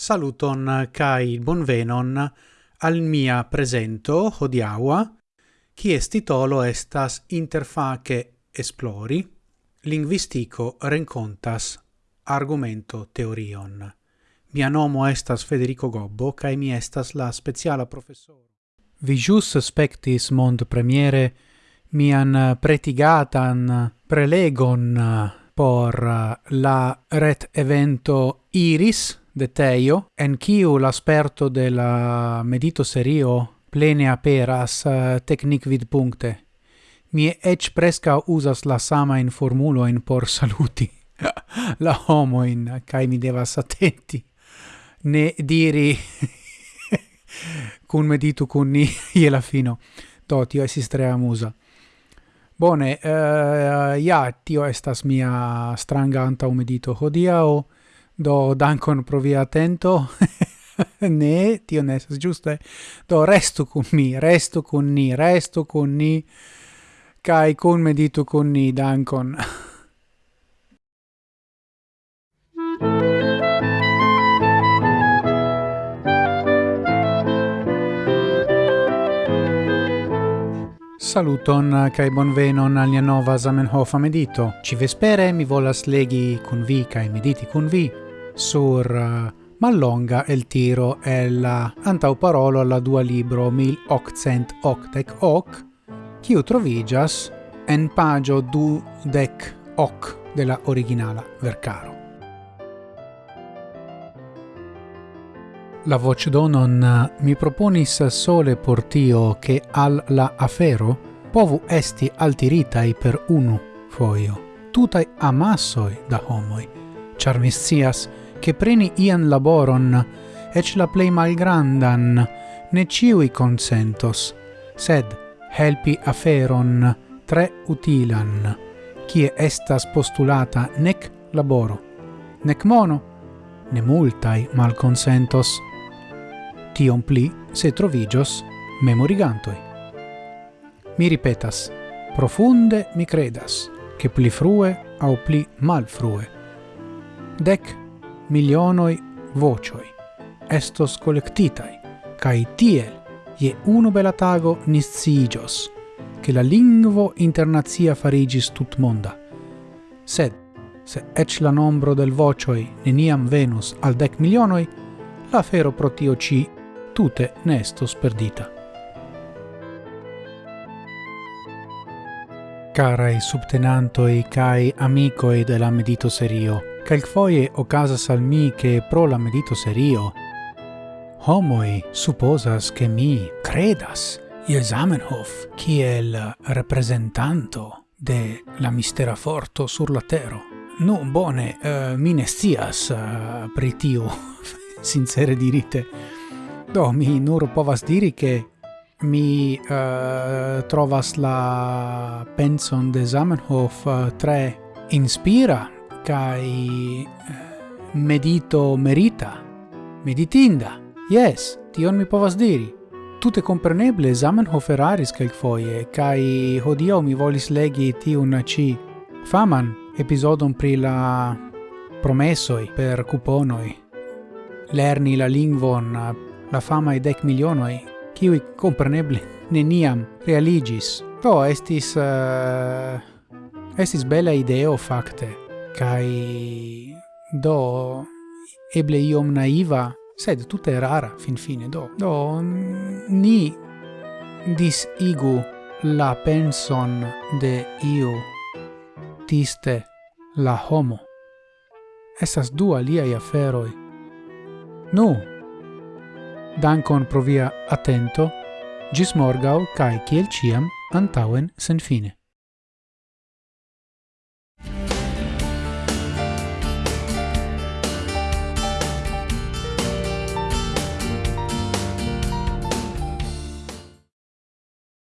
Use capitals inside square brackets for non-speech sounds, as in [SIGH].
Saluton kai bonvenon al mia presento hodiaua qui est titolo estas Interface Esplori, linguistico rencontas argumento teorion. Mia nomo estas Federico Gobbo, kai mi estas la speciala professoro. Vi jus spectis mond premiere mian pretigatan prelegon por la ret evento Iris, de Teio, en kiu l'asperto de la medito serio plene aperas eh, uh, technic vid puncte. Mi ec presca usas la sama in formulo in por [LAUGHS] saluti [LAUGHS] la homo in kai mi devas attenti. Ne diri [LAUGHS] cun medito cun ni ie la fino. Do tio esis tre amusa bone uh, ja tio estas mia stranga anta medito hodiao Do dankon pro via attento. [LAUGHS] ne, tio ne estas giuste. Do restu kun mi, restu kun ni, restu kun ni Kai kun meditu kun ni. Dankon. Saluton kai bonvenon al nia nova Zamenhof medito. Ci vespere mi volas legi kun vi kai mediti kun vi sur eh, Mallonga el tiro è la eh, antaŭparolo alla dua libro 1888 hoc, quiu trovigas en pagio du dec hoc della originala vercaro. La voce vocdonon eh, mi proponis sole por tio che al la afero povu esti altiritai per unu foio, tutai amassoi da homoi, char che preni ian laboron, ec la plei malgrandan, ne ciui consentos, sed helpi aferon tre utilan, cie estas postulata nec laboro, nec mono, ne multai malconsentos, tion pli se trovigios memorigantoi. Mi ripetas, profunde mi credas, che pli frue au pli mal frue. Dec milionoi vocioi estos collectitai, cae tiel, je unu bela tago nisciigios, che la lingvo internazia farigis tut monda. Sed, se ec la nombro del vocioi neniam venus al dec milionoi, la fero protio ci tute ne estos perdita. Carai subtenantoi cae amicoi della medito serio, Quelcfoie ocasas al mi che pro la medito serio homoi supposas che mi credas je Zamenhof kiel representanto de la mistera forto sur la tero. Nu, bone, uh, mi ne stias uh, eh, pri tio, [LAUGHS] sincere dirite. Do, mi nur povas diri che mi uh, trovas la penson de Zamenhof uh, tre inspira kai medito merita, meditinda, yes, tion mi povas diri. Tute compreneble Zamenhof eraris foje kai hodio mi volis legi tiun ci faman episodon pri la promessoi per cuponoi. Lerni la lingvon la fama e dec milionoi, kiwi compreneble neniam realigis. to estis... Uh, estis bela ideo, facte. Kai do eble iom naiva, sed tutta rara fin fine do. Do ni disigu la penson de iu tiste la homo. Estas du aliai aferoi. Nu, dankon pro via attento, gis morgau kai kiel ciam antauen sen fine.